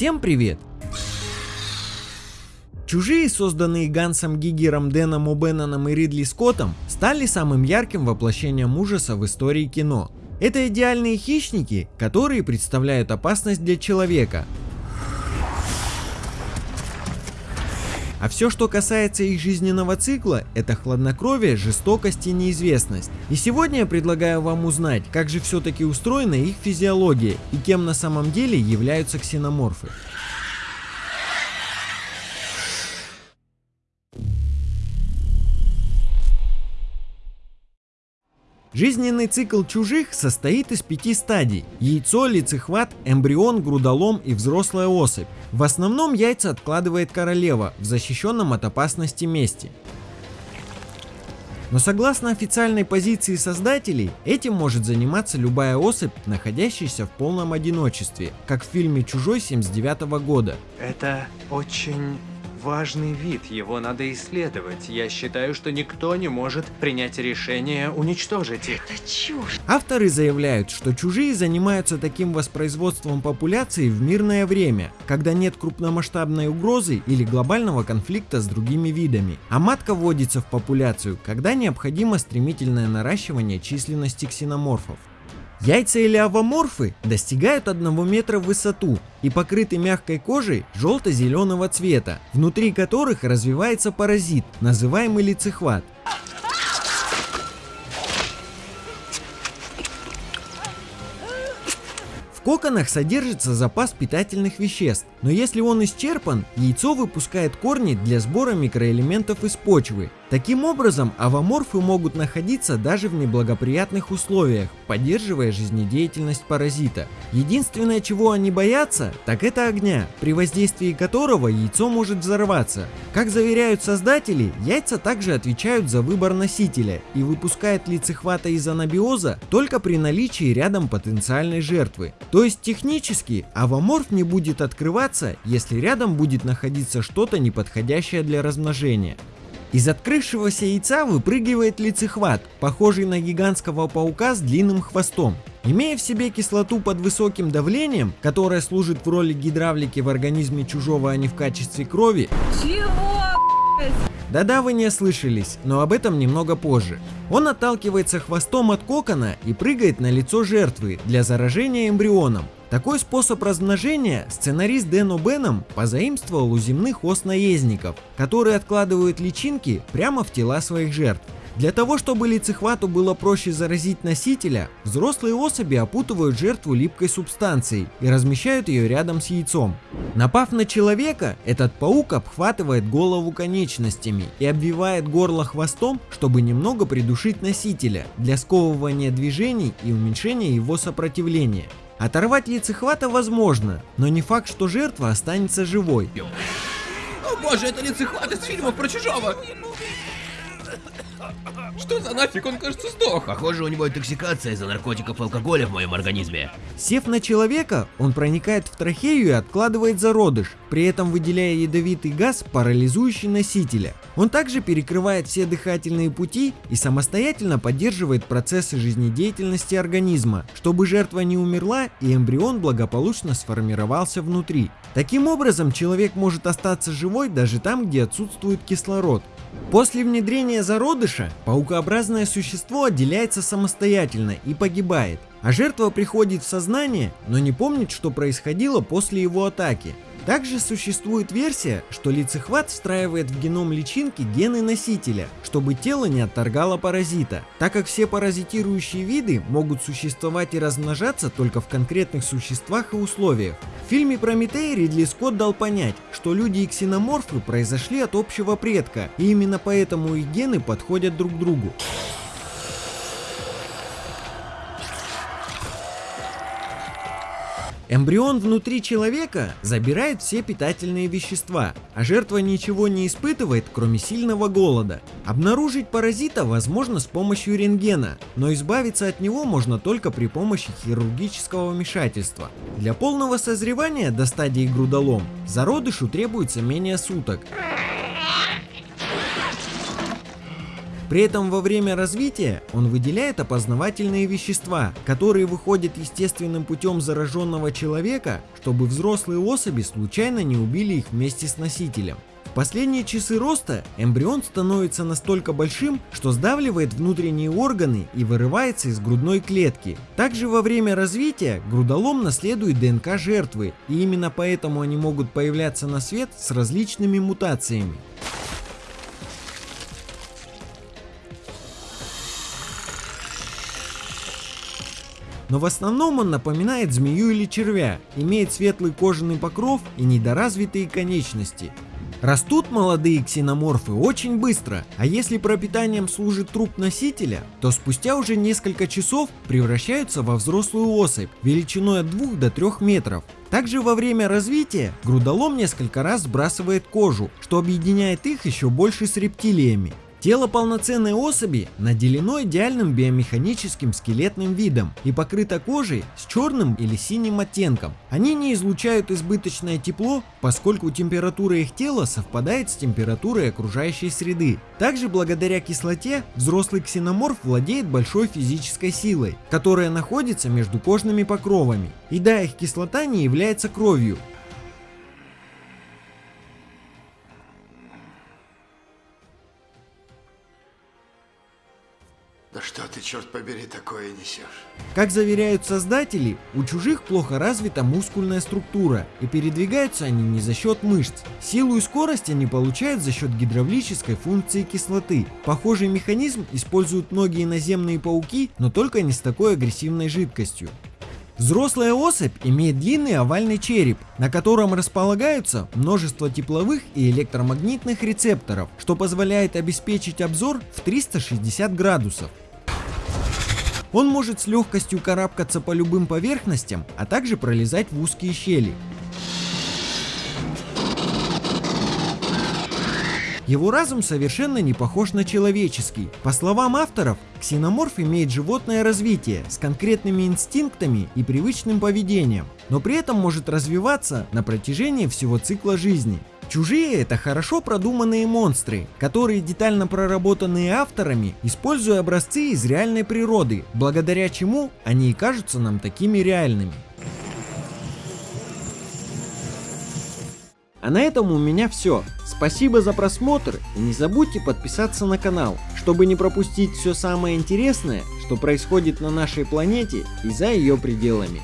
Всем привет! Чужие, созданные Гансом Гигером, Дэном О'Бенноном и Ридли Скоттом, стали самым ярким воплощением ужаса в истории кино. Это идеальные хищники, которые представляют опасность для человека, А все, что касается их жизненного цикла, это хладнокровие, жестокость и неизвестность. И сегодня я предлагаю вам узнать, как же все-таки устроена их физиология и кем на самом деле являются ксеноморфы. Жизненный цикл чужих состоит из пяти стадий – яйцо, лицехват, эмбрион, грудолом и взрослая особь. В основном яйца откладывает королева в защищенном от опасности месте. Но согласно официальной позиции создателей, этим может заниматься любая особь, находящаяся в полном одиночестве, как в фильме «Чужой» 79 года. Это очень важный вид, его надо исследовать. Я считаю, что никто не может принять решение уничтожить их. Это чушь. Авторы заявляют, что чужие занимаются таким воспроизводством популяции в мирное время, когда нет крупномасштабной угрозы или глобального конфликта с другими видами. А матка вводится в популяцию, когда необходимо стремительное наращивание численности ксеноморфов. Яйца или овоморфы достигают 1 метра в высоту и покрыты мягкой кожей желто-зеленого цвета, внутри которых развивается паразит, называемый лицехват. Коконах содержится запас питательных веществ, но если он исчерпан, яйцо выпускает корни для сбора микроэлементов из почвы. Таким образом, авоморфы могут находиться даже в неблагоприятных условиях, поддерживая жизнедеятельность паразита. Единственное, чего они боятся, так это огня, при воздействии которого яйцо может взорваться. Как заверяют создатели, яйца также отвечают за выбор носителя и выпускают лицехвата из анабиоза только при наличии рядом потенциальной жертвы. То есть технически авоморф не будет открываться, если рядом будет находиться что-то неподходящее для размножения. Из открывшегося яйца выпрыгивает лицехват, похожий на гигантского паука с длинным хвостом. Имея в себе кислоту под высоким давлением, которая служит в роли гидравлики в организме чужого, а не в качестве крови. Чего? Да-да, вы не ослышались, но об этом немного позже. Он отталкивается хвостом от кокона и прыгает на лицо жертвы для заражения эмбрионом. Такой способ размножения сценарист Дэн О'Беном позаимствовал у земных ос-наездников, которые откладывают личинки прямо в тела своих жертв. Для того, чтобы лицехвату было проще заразить носителя, взрослые особи опутывают жертву липкой субстанцией и размещают ее рядом с яйцом. Напав на человека, этот паук обхватывает голову конечностями и обвивает горло хвостом, чтобы немного придушить носителя для сковывания движений и уменьшения его сопротивления. Оторвать лицехвата возможно, но не факт, что жертва останется живой. О боже, это лицехват из фильмов про чужого! Что за нафиг, он кажется сдох. Похоже, у него интоксикация из-за наркотиков и алкоголя в моем организме. Сев на человека, он проникает в трахею и откладывает зародыш, при этом выделяя ядовитый газ, парализующий носителя. Он также перекрывает все дыхательные пути и самостоятельно поддерживает процессы жизнедеятельности организма, чтобы жертва не умерла и эмбрион благополучно сформировался внутри. Таким образом, человек может остаться живой даже там, где отсутствует кислород. После внедрения зародыша, паукообразное существо отделяется самостоятельно и погибает, а жертва приходит в сознание, но не помнит, что происходило после его атаки. Также существует версия, что лицехват встраивает в геном личинки гены носителя, чтобы тело не отторгало паразита, так как все паразитирующие виды могут существовать и размножаться только в конкретных существах и условиях. В фильме Прометей Ридли Скотт дал понять, что люди и ксеноморфы произошли от общего предка, и именно поэтому их гены подходят друг другу. Эмбрион внутри человека забирает все питательные вещества, а жертва ничего не испытывает, кроме сильного голода. Обнаружить паразита возможно с помощью рентгена, но избавиться от него можно только при помощи хирургического вмешательства. Для полного созревания до стадии грудолом зародышу требуется менее суток. При этом во время развития он выделяет опознавательные вещества, которые выходят естественным путем зараженного человека, чтобы взрослые особи случайно не убили их вместе с носителем. В последние часы роста эмбрион становится настолько большим, что сдавливает внутренние органы и вырывается из грудной клетки. Также во время развития грудолом наследует ДНК жертвы, и именно поэтому они могут появляться на свет с различными мутациями. Но в основном он напоминает змею или червя, имеет светлый кожаный покров и недоразвитые конечности. Растут молодые ксеноморфы очень быстро, а если пропитанием служит труп носителя, то спустя уже несколько часов превращаются во взрослую особь величиной от 2 до 3 метров. Также во время развития грудолом несколько раз сбрасывает кожу, что объединяет их еще больше с рептилиями. Тело полноценной особи наделено идеальным биомеханическим скелетным видом и покрыто кожей с черным или синим оттенком. Они не излучают избыточное тепло, поскольку температура их тела совпадает с температурой окружающей среды. Также благодаря кислоте взрослый ксеноморф владеет большой физической силой, которая находится между кожными покровами. И да, их кислота не является кровью, черт побери, такое несешь? Как заверяют создатели, у чужих плохо развита мускульная структура, и передвигаются они не за счет мышц. Силу и скорость они получают за счет гидравлической функции кислоты. Похожий механизм используют многие наземные пауки, но только не с такой агрессивной жидкостью. Взрослая особь имеет длинный овальный череп, на котором располагаются множество тепловых и электромагнитных рецепторов, что позволяет обеспечить обзор в 360 градусов. Он может с легкостью карабкаться по любым поверхностям, а также пролезать в узкие щели. Его разум совершенно не похож на человеческий. По словам авторов, ксеноморф имеет животное развитие с конкретными инстинктами и привычным поведением, но при этом может развиваться на протяжении всего цикла жизни. Чужие это хорошо продуманные монстры, которые детально проработанные авторами, используя образцы из реальной природы, благодаря чему они и кажутся нам такими реальными. А на этом у меня все. Спасибо за просмотр и не забудьте подписаться на канал, чтобы не пропустить все самое интересное, что происходит на нашей планете и за ее пределами.